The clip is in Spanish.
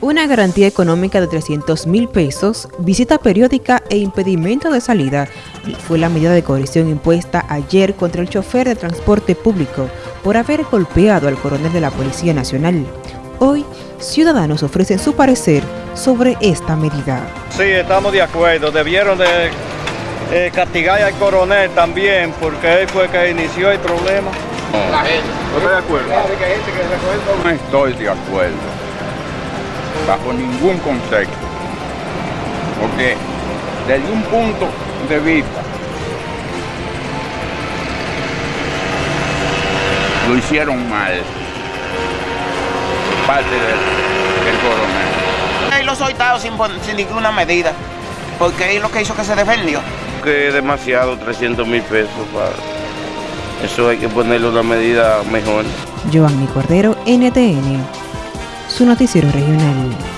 Una garantía económica de 300 mil pesos, visita periódica e impedimento de salida fue la medida de coerción impuesta ayer contra el chofer de transporte público por haber golpeado al coronel de la Policía Nacional. Hoy, ciudadanos ofrecen su parecer sobre esta medida. Sí, estamos de acuerdo. Debieron de eh, castigar al coronel también porque él fue el que inició el problema. La gente. ¿No estoy de acuerdo? No estoy de acuerdo bajo ningún concepto. Porque desde un punto de vista lo hicieron mal por parte del, del coronel. Él lo soltado sin, sin ninguna medida, porque es lo que hizo que se defendió. Que es demasiado, 300 mil pesos para... Eso hay que ponerle una medida mejor. Giovanni Cordero, NTN su noticiero regional.